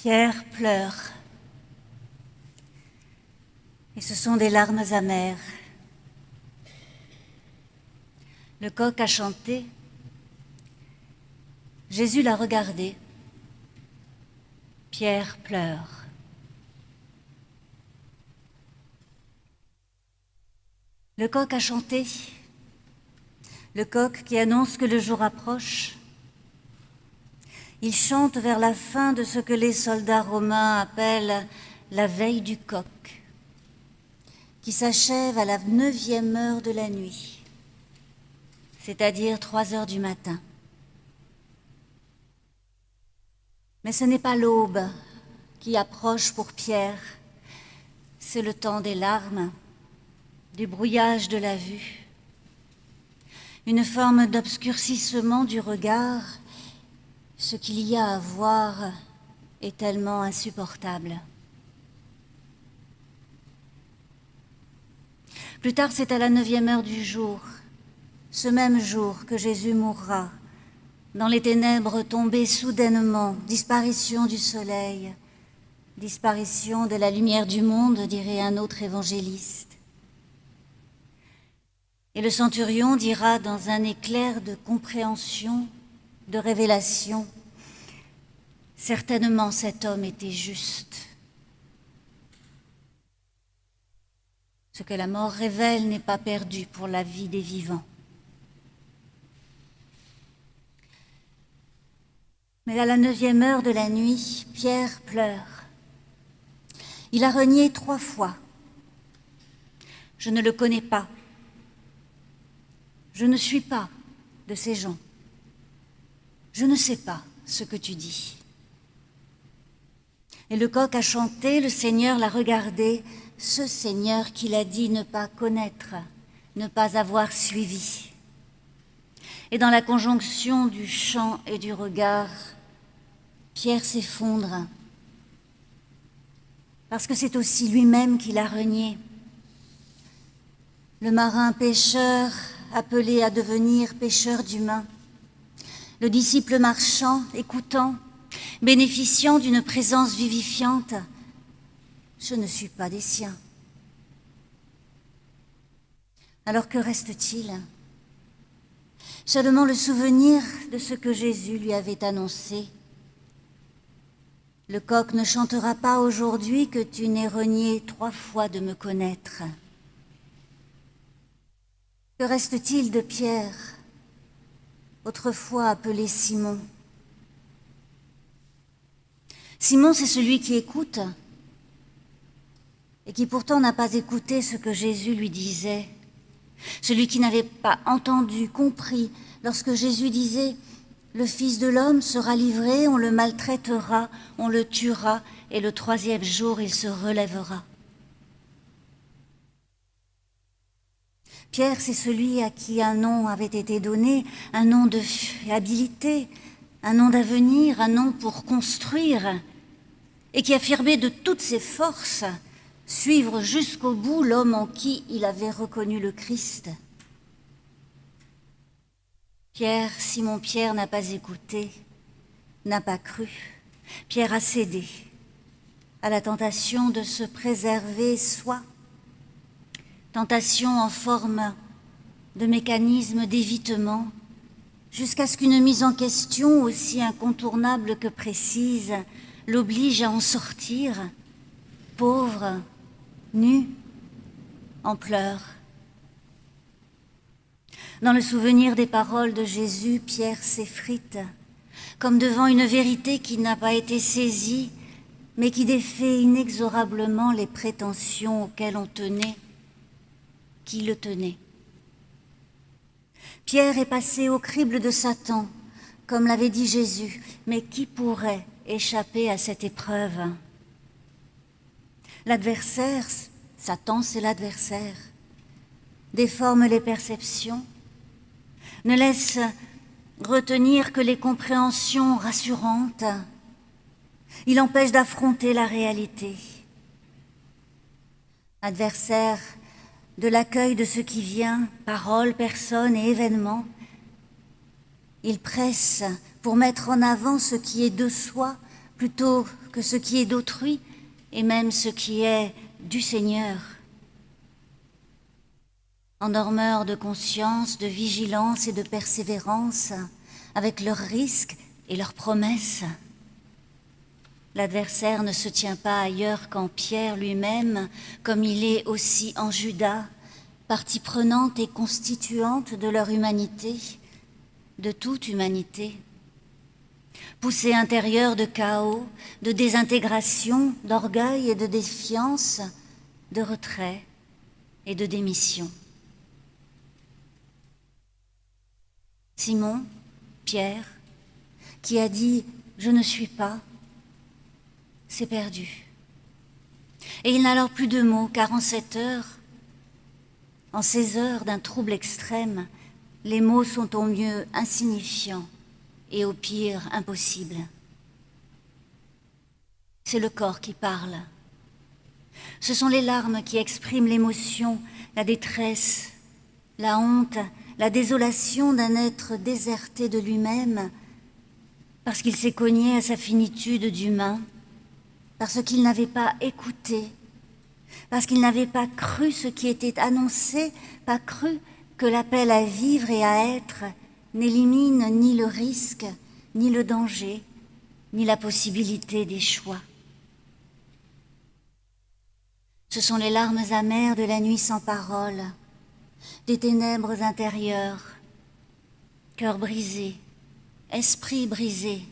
Pierre pleure. Et ce sont des larmes amères. Le coq a chanté. Jésus l'a regardé. Pierre pleure. Le coq a chanté. Le coq qui annonce que le jour approche. Il chante vers la fin de ce que les soldats romains appellent la veille du coq, qui s'achève à la neuvième heure de la nuit, c'est-à-dire trois heures du matin. Mais ce n'est pas l'aube qui approche pour Pierre, c'est le temps des larmes, du brouillage de la vue, une forme d'obscurcissement du regard ce qu'il y a à voir est tellement insupportable. Plus tard, c'est à la neuvième heure du jour, ce même jour que Jésus mourra, dans les ténèbres tombées soudainement, disparition du soleil, disparition de la lumière du monde, dirait un autre évangéliste. Et le centurion dira dans un éclair de compréhension de révélation. Certainement cet homme était juste. Ce que la mort révèle n'est pas perdu pour la vie des vivants. Mais à la neuvième heure de la nuit, Pierre pleure. Il a renié trois fois. Je ne le connais pas. Je ne suis pas de ces gens. Je ne sais pas ce que tu dis. Et le coq a chanté, le Seigneur l'a regardé, ce Seigneur qu'il a dit ne pas connaître, ne pas avoir suivi. Et dans la conjonction du chant et du regard, Pierre s'effondre, parce que c'est aussi lui-même qui l'a renié. Le marin pêcheur appelé à devenir pêcheur d'humains, le disciple marchant, écoutant, bénéficiant d'une présence vivifiante, je ne suis pas des siens. Alors que reste-t-il? Seulement le souvenir de ce que Jésus lui avait annoncé. Le coq ne chantera pas aujourd'hui que tu n'aies renié trois fois de me connaître. Que reste-t-il de Pierre? Autrefois appelé Simon. Simon, c'est celui qui écoute et qui pourtant n'a pas écouté ce que Jésus lui disait. Celui qui n'avait pas entendu, compris, lorsque Jésus disait « Le Fils de l'homme sera livré, on le maltraitera, on le tuera, et le troisième jour il se relèvera. » Pierre, c'est celui à qui un nom avait été donné, un nom de fiabilité, un nom d'avenir, un nom pour construire, et qui affirmait de toutes ses forces suivre jusqu'au bout l'homme en qui il avait reconnu le Christ. Pierre, Simon Pierre n'a pas écouté, n'a pas cru. Pierre a cédé à la tentation de se préserver soi tentation en forme de mécanisme d'évitement, jusqu'à ce qu'une mise en question aussi incontournable que précise l'oblige à en sortir, pauvre, nu, en pleurs. Dans le souvenir des paroles de Jésus, Pierre s'effrite, comme devant une vérité qui n'a pas été saisie, mais qui défait inexorablement les prétentions auxquelles on tenait qui le tenait. Pierre est passé au crible de Satan, comme l'avait dit Jésus, mais qui pourrait échapper à cette épreuve? L'adversaire, Satan c'est l'adversaire, déforme les perceptions, ne laisse retenir que les compréhensions rassurantes, il empêche d'affronter la réalité. Adversaire de l'accueil de ce qui vient, paroles, personnes et événements. Il presse pour mettre en avant ce qui est de soi plutôt que ce qui est d'autrui et même ce qui est du Seigneur. En dormeur de conscience, de vigilance et de persévérance, avec leurs risques et leurs promesses. L'adversaire ne se tient pas ailleurs qu'en Pierre lui-même, comme il est aussi en Judas, partie prenante et constituante de leur humanité, de toute humanité. Poussée intérieure de chaos, de désintégration, d'orgueil et de défiance, de retrait et de démission. Simon, Pierre, qui a dit « Je ne suis pas », s'est perdu. Et il n'a alors plus de mots, car en cette heure, en ces heures d'un trouble extrême, les mots sont au mieux insignifiants et au pire impossibles. C'est le corps qui parle. Ce sont les larmes qui expriment l'émotion, la détresse, la honte, la désolation d'un être déserté de lui-même, parce qu'il s'est cogné à sa finitude d'humain, parce qu'il n'avait pas écouté, parce qu'il n'avait pas cru ce qui était annoncé, pas cru que l'appel à vivre et à être n'élimine ni le risque, ni le danger, ni la possibilité des choix. Ce sont les larmes amères de la nuit sans parole, des ténèbres intérieures, cœur brisé, esprit brisé,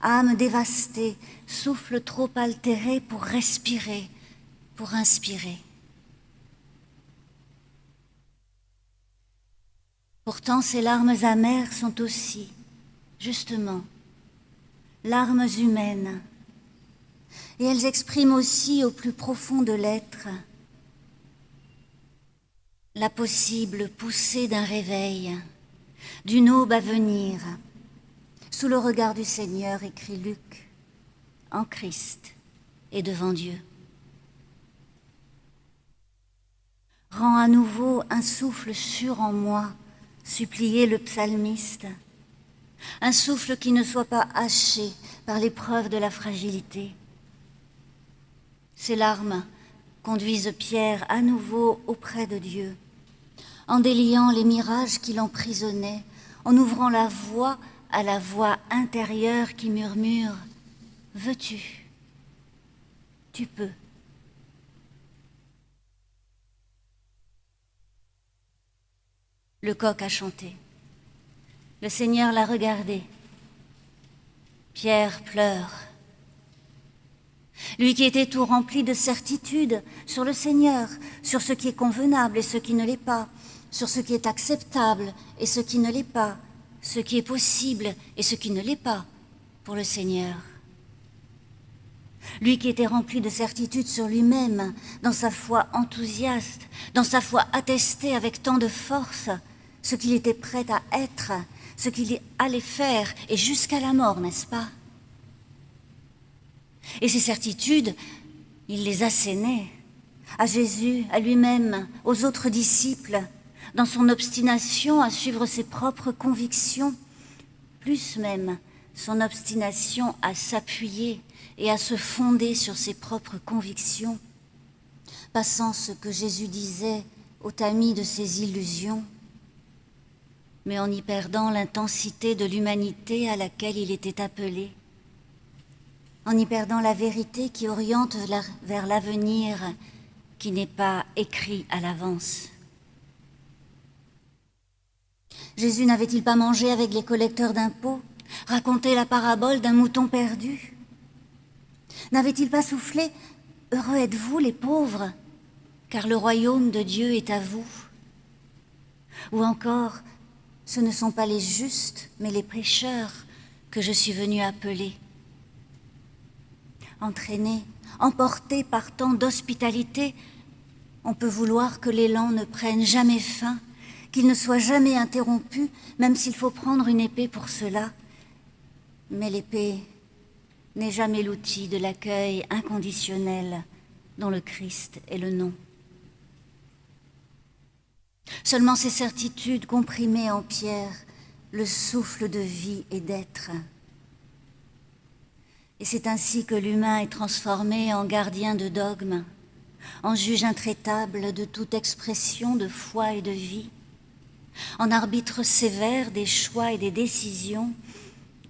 âme dévastée, souffle trop altéré pour respirer, pour inspirer. Pourtant, ces larmes amères sont aussi, justement, larmes humaines, et elles expriment aussi au plus profond de l'être la possible poussée d'un réveil, d'une aube à venir, sous le regard du Seigneur, écrit Luc, en Christ et devant Dieu. Rends à nouveau un souffle sûr en moi, suppliait le psalmiste, un souffle qui ne soit pas haché par l'épreuve de la fragilité. Ces larmes conduisent Pierre à nouveau auprès de Dieu, en déliant les mirages qui l'emprisonnaient, en ouvrant la voie à la voix intérieure qui murmure « Veux-tu? Tu peux ». Le coq a chanté. Le Seigneur l'a regardé. Pierre pleure. Lui qui était tout rempli de certitude sur le Seigneur, sur ce qui est convenable et ce qui ne l'est pas, sur ce qui est acceptable et ce qui ne l'est pas, ce qui est possible et ce qui ne l'est pas pour le Seigneur. Lui qui était rempli de certitude sur lui-même, dans sa foi enthousiaste, dans sa foi attestée avec tant de force, ce qu'il était prêt à être, ce qu'il allait faire, et jusqu'à la mort, n'est-ce pas? Et ces certitudes, il les assénait à Jésus, à lui-même, aux autres disciples, dans son obstination à suivre ses propres convictions, plus même son obstination à s'appuyer et à se fonder sur ses propres convictions, passant ce que Jésus disait au tamis de ses illusions, mais en y perdant l'intensité de l'humanité à laquelle il était appelé, en y perdant la vérité qui oriente vers l'avenir qui n'est pas écrit à l'avance. Jésus n'avait-il pas mangé avec les collecteurs d'impôts, raconté la parabole d'un mouton perdu N'avait-il pas soufflé « Heureux êtes-vous les pauvres, car le royaume de Dieu est à vous » Ou encore « Ce ne sont pas les justes, mais les pécheurs que je suis venu appeler. » Entraîné, emporté par tant d'hospitalité, on peut vouloir que l'élan ne prenne jamais fin, qu'il ne soit jamais interrompu, même s'il faut prendre une épée pour cela. Mais l'épée n'est jamais l'outil de l'accueil inconditionnel dont le Christ est le nom. Seulement ces certitudes comprimées en pierre, le souffle de vie et d'être. Et c'est ainsi que l'humain est transformé en gardien de dogmes, en juge intraitable de toute expression de foi et de vie, en arbitre sévère des choix et des décisions,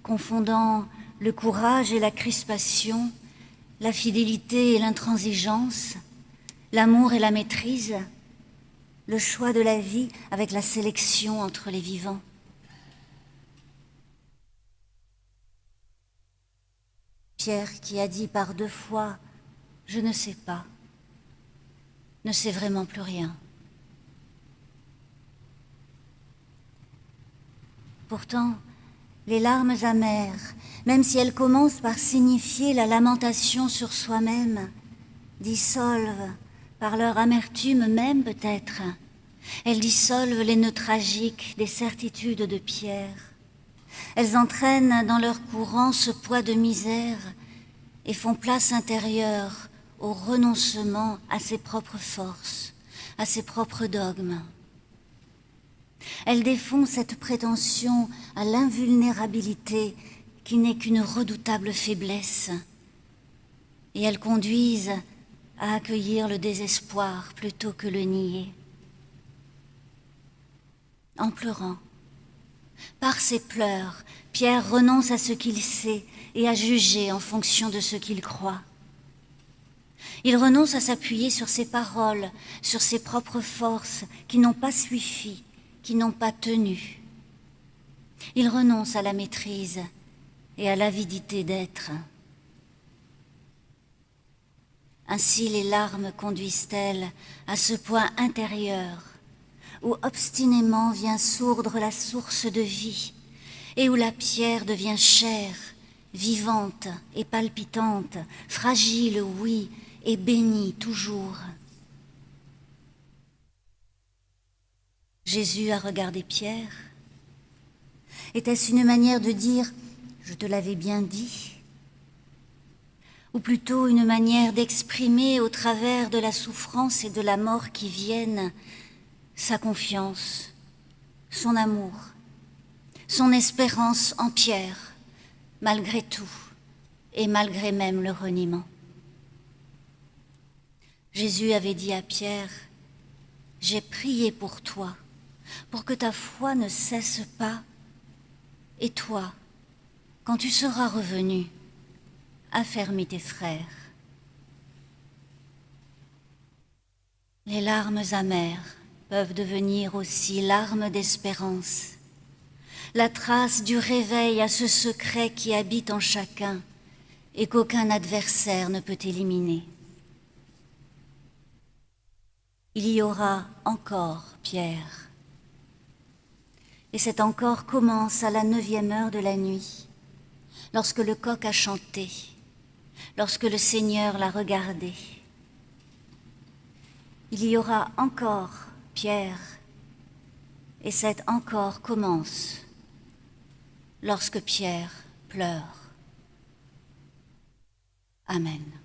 confondant le courage et la crispation, la fidélité et l'intransigeance, l'amour et la maîtrise, le choix de la vie avec la sélection entre les vivants. Pierre qui a dit par deux fois « je ne sais pas », ne sait vraiment plus rien. Pourtant, les larmes amères, même si elles commencent par signifier la lamentation sur soi-même, dissolvent, par leur amertume même peut-être, elles dissolvent les nœuds tragiques des certitudes de Pierre. Elles entraînent dans leur courant ce poids de misère et font place intérieure au renoncement à ses propres forces, à ses propres dogmes. Elles défont cette prétention à l'invulnérabilité qui n'est qu'une redoutable faiblesse et elles conduisent à accueillir le désespoir plutôt que le nier. En pleurant, par ses pleurs, Pierre renonce à ce qu'il sait et à juger en fonction de ce qu'il croit. Il renonce à s'appuyer sur ses paroles, sur ses propres forces qui n'ont pas suffi, qui n'ont pas tenu. Il renonce à la maîtrise et à l'avidité d'être. Ainsi les larmes conduisent-elles à ce point intérieur où obstinément vient sourdre la source de vie, et où la pierre devient chair, vivante et palpitante, fragile, oui, et bénie toujours. Jésus a regardé Pierre. Était-ce une manière de dire « je te l'avais bien dit » ou plutôt une manière d'exprimer au travers de la souffrance et de la mort qui viennent sa confiance, son amour, son espérance en Pierre, malgré tout et malgré même le reniement. Jésus avait dit à Pierre, « J'ai prié pour toi, pour que ta foi ne cesse pas, et toi, quand tu seras revenu, affermis tes frères. » Les larmes amères peuvent devenir aussi larmes d'espérance, la trace du réveil à ce secret qui habite en chacun et qu'aucun adversaire ne peut éliminer. Il y aura encore Pierre. Et cet encore commence à la neuvième heure de la nuit, lorsque le coq a chanté, lorsque le Seigneur l'a regardé. Il y aura encore Pierre, et cet encore commence lorsque Pierre pleure. Amen.